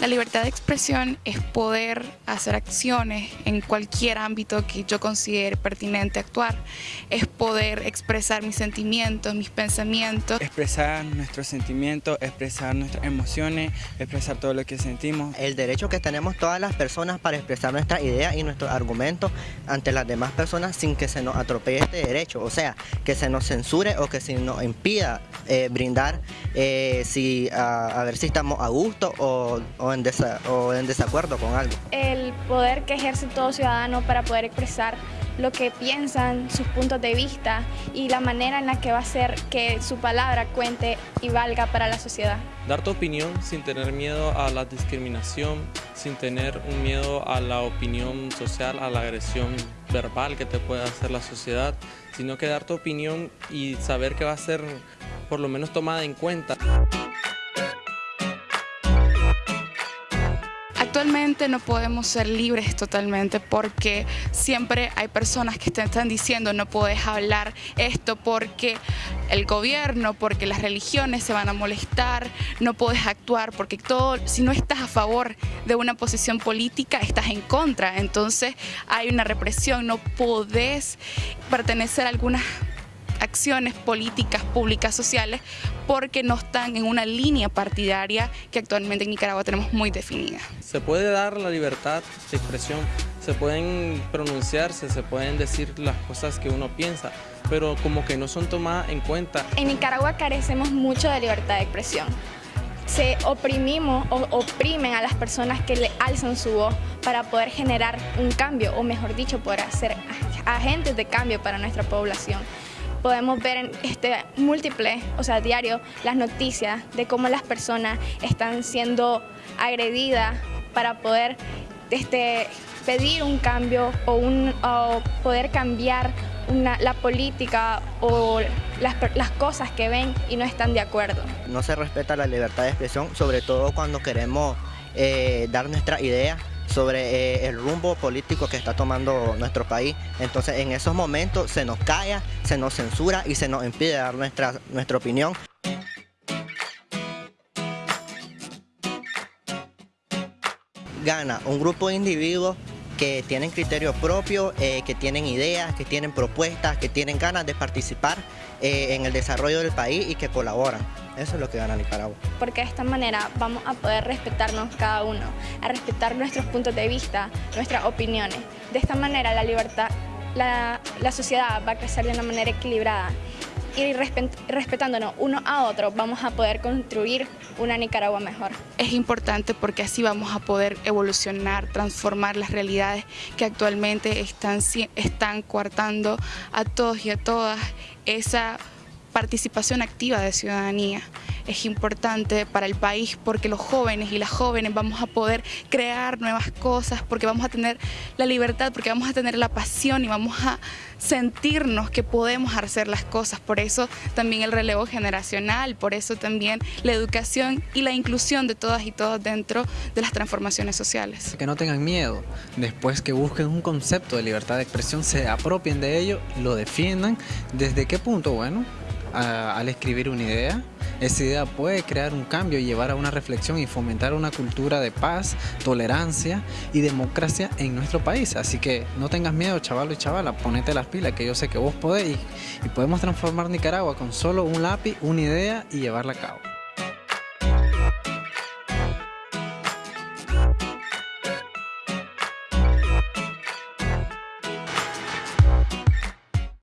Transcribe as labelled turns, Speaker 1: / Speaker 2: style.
Speaker 1: La libertad de expresión es poder hacer acciones en cualquier ámbito que yo considere pertinente actuar. Es poder expresar mis sentimientos, mis pensamientos.
Speaker 2: Expresar nuestros sentimientos, expresar nuestras emociones, expresar todo lo que sentimos.
Speaker 3: El derecho que tenemos todas las personas para expresar nuestras ideas y nuestros argumentos ante las demás personas sin que se nos atropelle este derecho. O sea, que se nos censure o que se nos impida eh, brindar eh, si, a, ver si estamos a gusto o o en, desacuerdo con algo.
Speaker 4: El poder que ejerce todo ciudadano para poder expresar lo que piensan, sus puntos de vista y la manera en la que va a hacer que su palabra cuente y valga para la sociedad.
Speaker 5: Dar tu opinión sin tener miedo a la discriminación, sin tener un miedo a la opinión social, a la agresión verbal que te puede hacer la sociedad, sino que dar tu opinión y saber que va a ser por lo menos tomada en cuenta.
Speaker 1: No podemos ser libres totalmente porque siempre hay personas que te están diciendo no puedes hablar esto porque el gobierno, porque las religiones se van a molestar, no puedes actuar porque todo, si no estás a favor de una posición política, estás en contra. Entonces hay una represión, no podés pertenecer a algunas acciones políticas, públicas, sociales, porque no están en una línea partidaria que actualmente en Nicaragua tenemos muy definida.
Speaker 5: Se puede dar la libertad de expresión, se pueden pronunciarse, se pueden decir las cosas que uno piensa, pero como que no son tomadas en cuenta.
Speaker 4: En Nicaragua carecemos mucho de libertad de expresión se oprimimos o oprimen a las personas que le alzan su voz para poder generar un cambio, o mejor dicho, poder ser agentes de cambio para nuestra población podemos ver en este múltiple, o sea, diario, las noticias de cómo las personas están siendo agredidas para poder este, pedir un cambio o, un, poder cambiar la política o las, las, cosas que ven y no están de acuerdo.
Speaker 3: No se respeta la libertad de expresión, sobre todo cuando queremos eh, dar nuestra idea sobre eh, el rumbo político que está tomando nuestro país. Entonces en esos momentos se nos calla, se nos censura y se nos impide dar nuestra, nuestra opinión. Gana un grupo de individuos que tienen criterio propio, eh, que tienen ideas, que tienen propuestas, que tienen ganas de participar eh, en el desarrollo del país y que colaboran. Eso es lo que gana Nicaragua.
Speaker 4: Porque de esta manera vamos a poder respetarnos cada uno, a respetar nuestros puntos de vista, nuestras opiniones. De esta manera la libertad, la, la sociedad va a crecer de una manera equilibrada y respetándonos uno a otro vamos a poder construir una Nicaragua mejor.
Speaker 1: Es importante porque así vamos a poder evolucionar, transformar las realidades que actualmente están, están coartando a todos y a todas esa participación activa de ciudadanía es importante para el país porque los jóvenes y las jóvenes vamos a poder crear nuevas cosas, porque vamos a tener la libertad, porque vamos a tener la pasión y vamos a sentirnos que podemos hacer las cosas. Por eso también el relevo generacional, por eso también la educación y la inclusión de todas y todos dentro de las transformaciones sociales.
Speaker 6: Que no tengan miedo, después que busquen un concepto de libertad de expresión, se apropien de ello, lo defiendan. ¿Desde qué punto? Bueno, al escribir una idea, esa idea puede crear un cambio y llevar a una reflexión y fomentar una cultura de paz, tolerancia y democracia en nuestro país. Así que no tengas miedo, chaval y chavala, ponete las pilas, que yo sé que vos podéis y podemos transformar Nicaragua con solo un lápiz, una idea y llevarla a cabo.